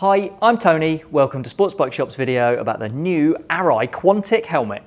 Hi, I'm Tony. Welcome to Sports Bike Shop's video about the new Arai Quantic helmet.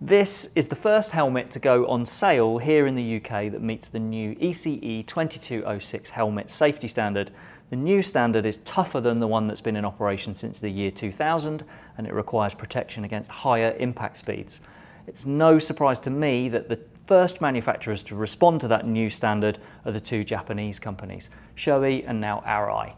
This is the first helmet to go on sale here in the UK that meets the new ECE 2206 helmet safety standard. The new standard is tougher than the one that's been in operation since the year 2000 and it requires protection against higher impact speeds. It's no surprise to me that the first manufacturers to respond to that new standard are the two Japanese companies, Shoei and now Arai.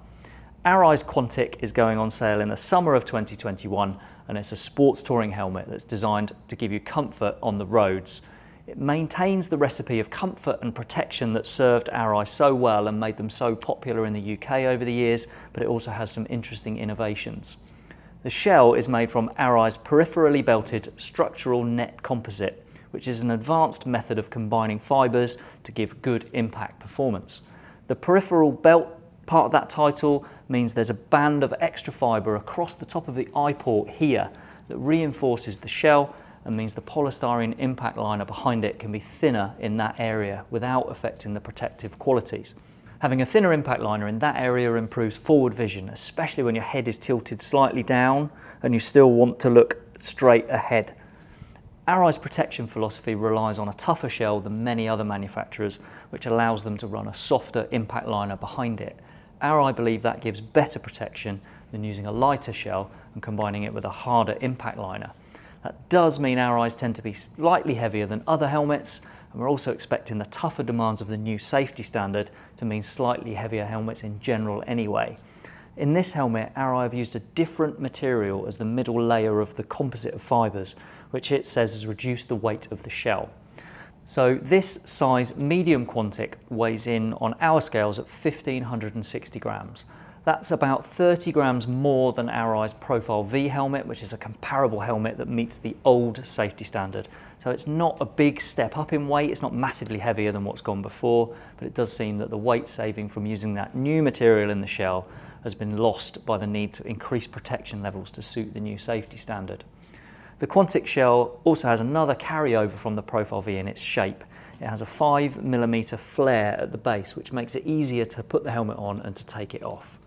Arai's Quantic is going on sale in the summer of 2021 and it's a sports touring helmet that's designed to give you comfort on the roads. It maintains the recipe of comfort and protection that served Arai so well and made them so popular in the UK over the years, but it also has some interesting innovations. The shell is made from Arai's peripherally belted structural net composite, which is an advanced method of combining fibres to give good impact performance. The peripheral belt part of that title means there's a band of extra fibre across the top of the eye port here that reinforces the shell and means the polystyrene impact liner behind it can be thinner in that area without affecting the protective qualities. Having a thinner impact liner in that area improves forward vision, especially when your head is tilted slightly down and you still want to look straight ahead. Arai's protection philosophy relies on a tougher shell than many other manufacturers, which allows them to run a softer impact liner behind it. Our Arai believe that gives better protection than using a lighter shell and combining it with a harder impact liner. That does mean Arais tend to be slightly heavier than other helmets, and we're also expecting the tougher demands of the new safety standard to mean slightly heavier helmets in general anyway. In this helmet, Arai have used a different material as the middle layer of the composite of fibres, which it says has reduced the weight of the shell. So this size medium Quantic weighs in on our scales at 1560 grams. That's about 30 grams more than Arai's Profile V helmet, which is a comparable helmet that meets the old safety standard. So it's not a big step up in weight, it's not massively heavier than what's gone before, but it does seem that the weight saving from using that new material in the shell has been lost by the need to increase protection levels to suit the new safety standard. The Quantic shell also has another carryover from the Profile V in its shape. It has a 5mm flare at the base, which makes it easier to put the helmet on and to take it off.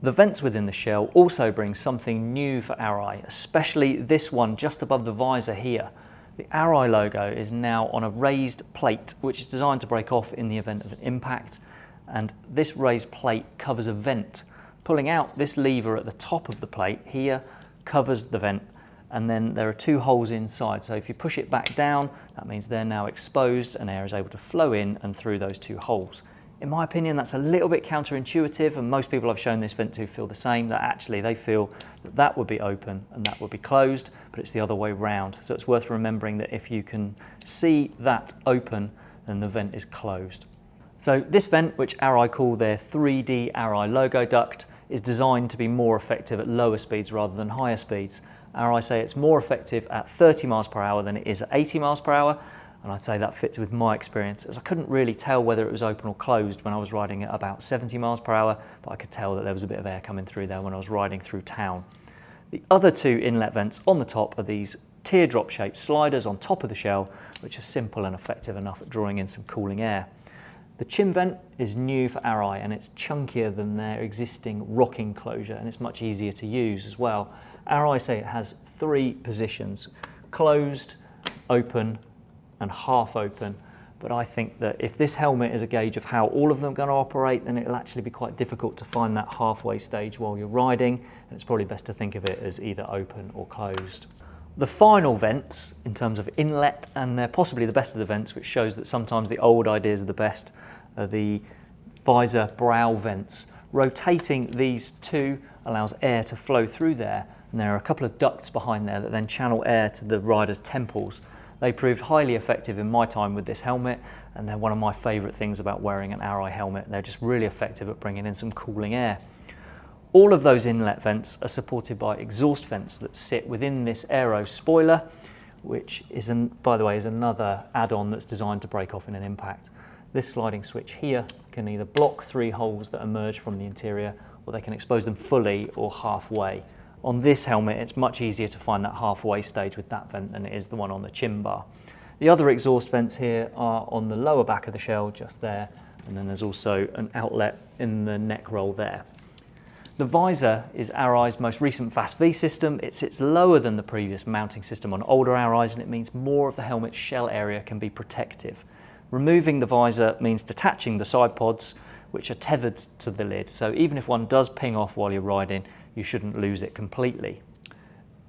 The vents within the shell also bring something new for Arai, especially this one just above the visor here. The Arai logo is now on a raised plate, which is designed to break off in the event of an impact. And this raised plate covers a vent. Pulling out this lever at the top of the plate here covers the vent and then there are two holes inside. So if you push it back down, that means they're now exposed and air is able to flow in and through those two holes. In my opinion, that's a little bit counterintuitive and most people I've shown this vent to feel the same, that actually they feel that that would be open and that would be closed, but it's the other way round. So it's worth remembering that if you can see that open, then the vent is closed. So this vent, which Arai call their 3D Arai logo duct, is designed to be more effective at lower speeds rather than higher speeds. Arai say it's more effective at 30 miles per hour than it is at 80 miles per hour. And I'd say that fits with my experience as I couldn't really tell whether it was open or closed when I was riding at about 70 miles per hour, but I could tell that there was a bit of air coming through there when I was riding through town. The other two inlet vents on the top are these teardrop shaped sliders on top of the shell, which are simple and effective enough at drawing in some cooling air. The chin vent is new for Arai and it's chunkier than their existing rocking closure and it's much easier to use as well. Arai say it has three positions, closed, open and half open. But I think that if this helmet is a gauge of how all of them are going to operate, then it'll actually be quite difficult to find that halfway stage while you're riding. And it's probably best to think of it as either open or closed. The final vents, in terms of inlet, and they're possibly the best of the vents, which shows that sometimes the old ideas are the best, are the visor brow vents. Rotating these two allows air to flow through there and there are a couple of ducts behind there that then channel air to the rider's temples. They proved highly effective in my time with this helmet and they're one of my favourite things about wearing an Arai helmet. They're just really effective at bringing in some cooling air. All of those inlet vents are supported by exhaust vents that sit within this aero spoiler, which is, an, by the way, is another add-on that's designed to break off in an impact. This sliding switch here can either block three holes that emerge from the interior or they can expose them fully or halfway. On this helmet, it's much easier to find that halfway stage with that vent than it is the one on the chin bar. The other exhaust vents here are on the lower back of the shell, just there, and then there's also an outlet in the neck roll there. The visor is Arai's most recent VAS-V system. It sits lower than the previous mounting system on older Arais and it means more of the helmet's shell area can be protective. Removing the visor means detaching the side pods which are tethered to the lid. So even if one does ping off while you're riding, you shouldn't lose it completely.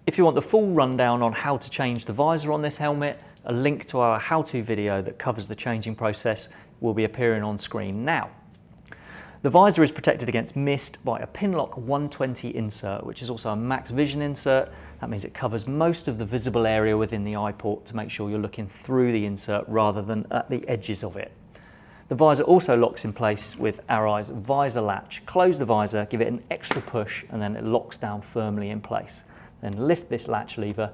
If you want the full rundown on how to change the visor on this helmet, a link to our how-to video that covers the changing process will be appearing on screen now. The visor is protected against mist by a Pinlock 120 insert, which is also a max vision insert. That means it covers most of the visible area within the eye port to make sure you're looking through the insert rather than at the edges of it. The visor also locks in place with Arai's visor latch. Close the visor, give it an extra push, and then it locks down firmly in place. Then lift this latch lever,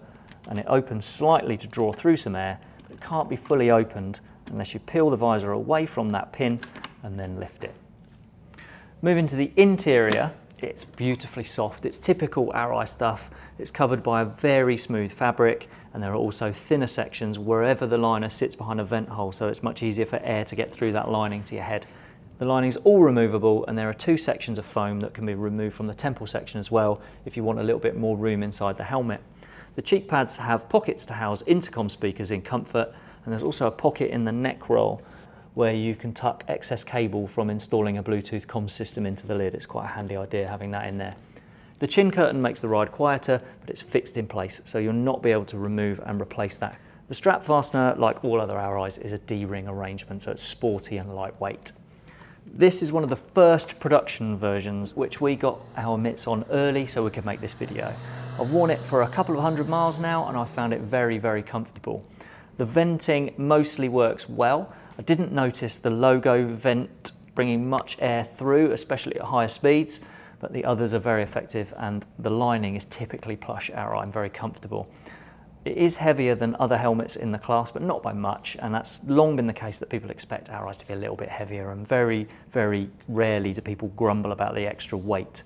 and it opens slightly to draw through some air, but it can't be fully opened unless you peel the visor away from that pin and then lift it. Moving to the interior, it's beautifully soft. It's typical Arai stuff. It's covered by a very smooth fabric and there are also thinner sections wherever the liner sits behind a vent hole so it's much easier for air to get through that lining to your head. The lining is all removable and there are two sections of foam that can be removed from the temple section as well if you want a little bit more room inside the helmet. The cheek pads have pockets to house intercom speakers in comfort and there's also a pocket in the neck roll where you can tuck excess cable from installing a Bluetooth comms system into the lid. It's quite a handy idea having that in there. The chin curtain makes the ride quieter, but it's fixed in place, so you'll not be able to remove and replace that. The strap fastener, like all other Arais, is a D-ring arrangement, so it's sporty and lightweight. This is one of the first production versions which we got our mitts on early so we could make this video. I've worn it for a couple of hundred miles now and I found it very, very comfortable. The venting mostly works well, I didn't notice the logo vent bringing much air through, especially at higher speeds, but the others are very effective and the lining is typically plush Arai. I'm very comfortable. It is heavier than other helmets in the class, but not by much, and that's long been the case that people expect Arais to be a little bit heavier, and very, very rarely do people grumble about the extra weight.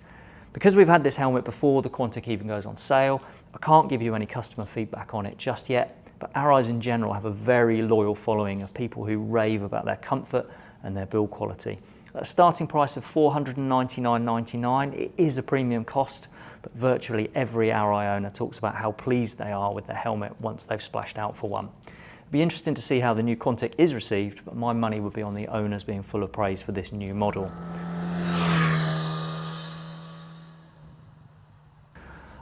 Because we've had this helmet before the Quantic even goes on sale, I can't give you any customer feedback on it just yet, but Arais in general have a very loyal following of people who rave about their comfort and their build quality. At a starting price of $499.99, it is a premium cost, but virtually every Arai owner talks about how pleased they are with their helmet once they've splashed out for one. It'd be interesting to see how the new Quantic is received, but my money would be on the owners being full of praise for this new model.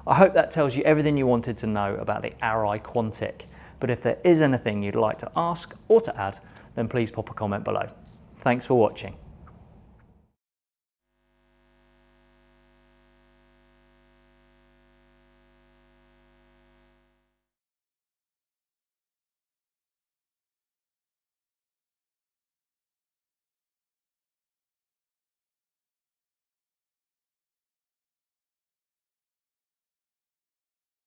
I hope that tells you everything you wanted to know about the Arai Quantic. But if there is anything you'd like to ask or to add, then please pop a comment below. Thanks for watching.